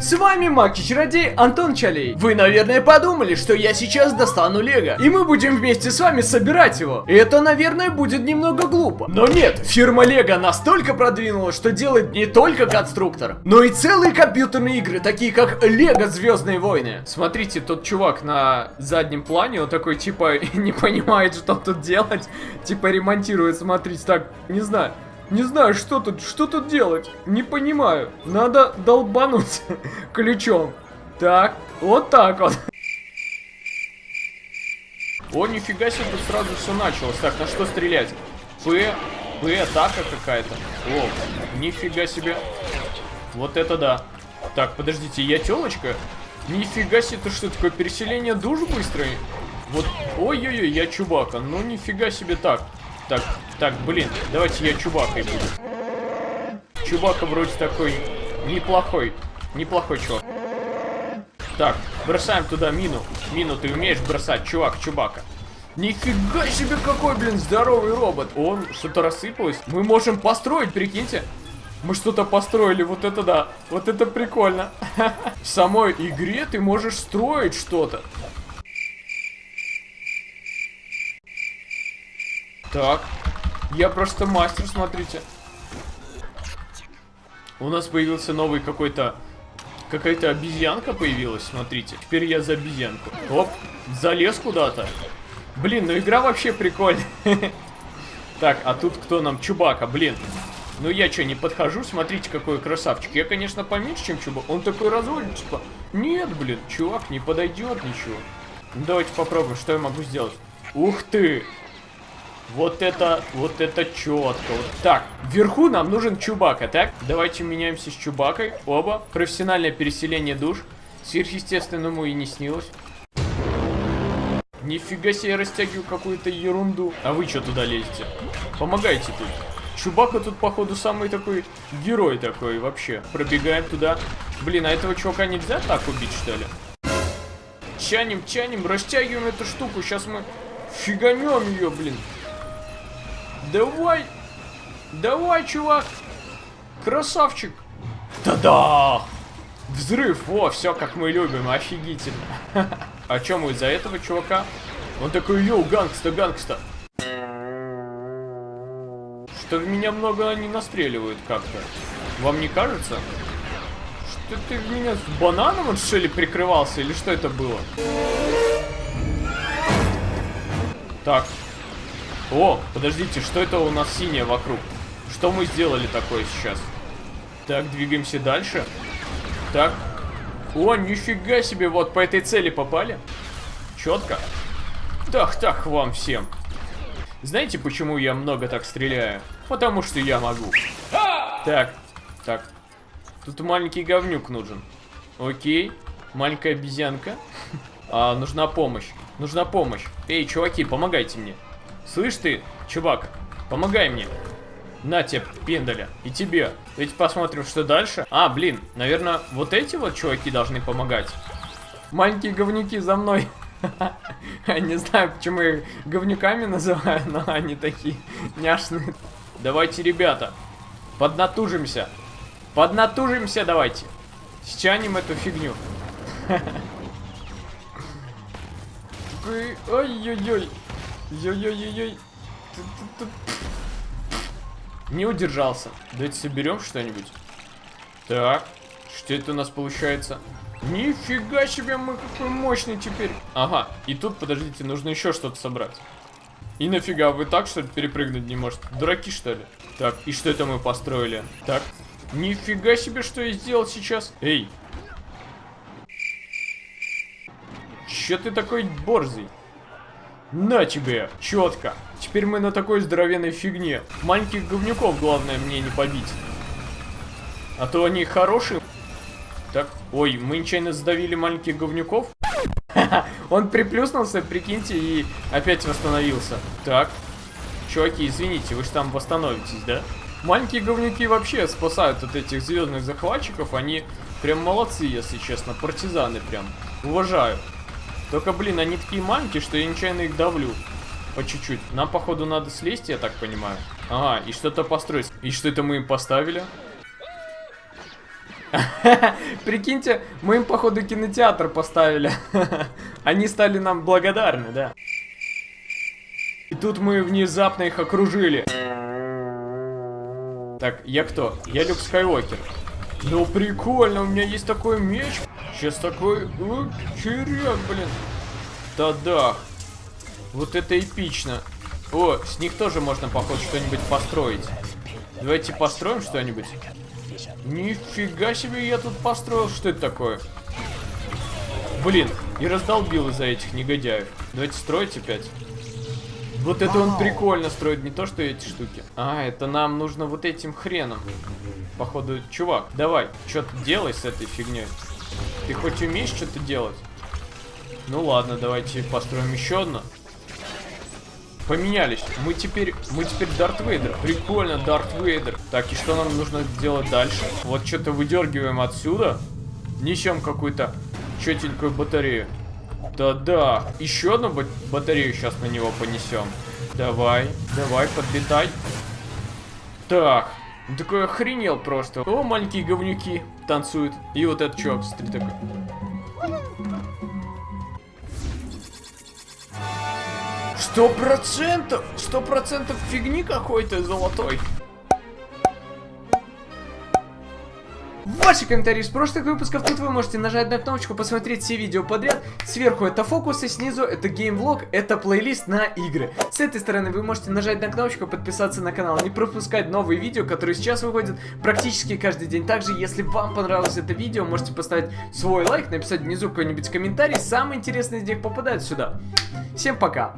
С вами Маки-чародей Антон Чалей. Вы, наверное, подумали, что я сейчас достану Лего, и мы будем вместе с вами собирать его. И это, наверное, будет немного глупо. Но нет, фирма Лего настолько продвинулась, что делает не только конструктор, но и целые компьютерные игры, такие как Лего Звездные войны. Смотрите, тот чувак на заднем плане, он такой, типа, не понимает, что тут делать, типа, ремонтирует, смотрите, так, не знаю. Не знаю, что тут, что тут делать. Не понимаю. Надо долбануть ключом. Так, вот так вот. О, нифига себе, тут сразу все началось. Так, на что стрелять? П, П, атака какая-то. О, нифига себе. Вот это да. Так, подождите, я телочка? Нифига себе, это что такое, переселение душ быстрое? Вот, ой-ой-ой, я Чубака. Ну, нифига себе так. Так, так, блин, давайте я Чубакой буду. Чубака вроде такой неплохой. Неплохой чувак. Так, бросаем туда мину. Мину ты умеешь бросать, чувак, Чубака. Нифига себе какой, блин, здоровый робот. Он что-то рассыпалось. Мы можем построить, прикиньте. Мы что-то построили, вот это да. Вот это прикольно. В самой игре ты можешь строить что-то. Так. Я просто мастер, смотрите. У нас появился новый какой-то... Какая-то обезьянка появилась, смотрите. Теперь я за обезьянку. Оп, залез куда-то. Блин, ну игра вообще прикольная. Так, а тут кто нам? Чубака, блин. Ну я что, не подхожу? Смотрите, какой красавчик. Я, конечно, поменьше, чем Чубака. Он такой разводит, типа... Нет, блин, чувак, не подойдет ничего. Ну, давайте попробуем, что я могу сделать. Ух ты! Вот это, вот это четко. Вот. Так, вверху нам нужен Чубака, так? Давайте меняемся с Чубакой. Оба. Профессиональное переселение душ. Сверхъестественному и не снилось. Нифига себе, я растягиваю какую-то ерунду. А вы что туда лезете? Помогайте тут. Чубака тут, походу, самый такой герой такой вообще. Пробегаем туда. Блин, а этого чувака нельзя так убить, что ли? Тяним, тяним, растягиваем эту штуку. Сейчас мы фиганем ее, блин. Давай! Давай, чувак! Красавчик! Да-да! Взрыв! О, все как мы любим, офигительно. А чем мы из-за этого чувака? Он такой, yo, gangsta, gangsta. Что в меня много не настреливают как-то. Вам не кажется? Что ты в меня с бананом, он, что ли, прикрывался? Или что это было? Так, о, подождите, что это у нас синее вокруг? Что мы сделали такое сейчас? Так, двигаемся дальше. Так. О, нифига себе, вот по этой цели попали. Четко. Так, так, вам всем. Знаете, почему я много так стреляю? Потому что я могу. Так, так. Тут маленький говнюк нужен. Окей. Маленькая обезьянка. А, нужна помощь. Нужна помощь. Эй, чуваки, помогайте мне. Слышь ты, чувак, помогай мне. На тебе, пендаля. И тебе. Давайте посмотрим, что дальше. А, блин, наверное, вот эти вот чуваки должны помогать. Маленькие говнюки за мной. Не знаю, почему их говнюками называю, но они такие няшные. Давайте, ребята, поднатужимся. Поднатужимся давайте. Стянем эту фигню. Ой-ой-ой. Йой-йой-йой-йой. Не удержался. Давайте соберем что-нибудь. Так. Что это у нас получается? Нифига себе, мы какой мощный теперь. Ага, и тут, подождите, нужно еще что-то собрать. И нафига, вы так, что ли, перепрыгнуть не можете? Дураки, что ли? Так, и что это мы построили? Так, нифига себе, что я сделал сейчас. Эй. Че ты такой борзый? На тебе, четко. Теперь мы на такой здоровенной фигне. Маленьких говнюков главное мне не побить. А то они хорошие. Так, ой, мы нечаянно задавили маленьких говнюков. Он приплюснулся, прикиньте, и опять восстановился. Так, чуваки, извините, вы же там восстановитесь, да? Маленькие говнюки вообще спасают от этих звездных захватчиков. Они прям молодцы, если честно. Партизаны прям. Уважаю. Только, блин, они такие маленькие, что я нечаянно их давлю. По чуть-чуть. Нам, походу, надо слезть, я так понимаю. Ага, и что-то построить. И что это мы им поставили? Прикиньте, мы им, походу, кинотеатр поставили. Они стали нам благодарны, да. И тут мы внезапно их окружили. Так, я кто? Я Люк Скайуокер. Ну прикольно, у меня есть такой меч. Сейчас такой... Ну, череп, блин. Да-да. Вот это эпично. О, с них тоже можно, походу, что-нибудь построить. Давайте построим что-нибудь. Нифига себе я тут построил. Что это такое? Блин, и раздолбил из-за этих негодяев. Давайте строить опять. Вот это он прикольно строит, не то что эти штуки. А, это нам нужно вот этим хреном. Походу, чувак, давай, что-то делай с этой фигней. Ты хоть умеешь что-то делать? Ну ладно, давайте построим еще одно. Поменялись. Мы теперь, мы теперь Дарт Вейдер. Прикольно, Дарт Вейдер. Так, и что нам нужно делать дальше? Вот что-то выдергиваем отсюда. Несем какую-то четенькую батарею. Да-да. Еще одну батарею сейчас на него понесем. Давай, давай, подлетай. Так. Он такой охренел просто. О, маленькие говнюки танцуют. И вот этот чувак, смотри, такой. Сто процентов! Сто процентов фигни какой-то золотой. Ваши комментарии из прошлых выпусков. Тут вы можете нажать на кнопочку, посмотреть все видео подряд. Сверху это фокусы, снизу это геймвлог, это плейлист на игры. С этой стороны вы можете нажать на кнопочку, подписаться на канал, не пропускать новые видео, которые сейчас выходят практически каждый день. Также, если вам понравилось это видео, можете поставить свой лайк, написать внизу какой-нибудь комментарий. Самый интересный из них попадает сюда. Всем пока!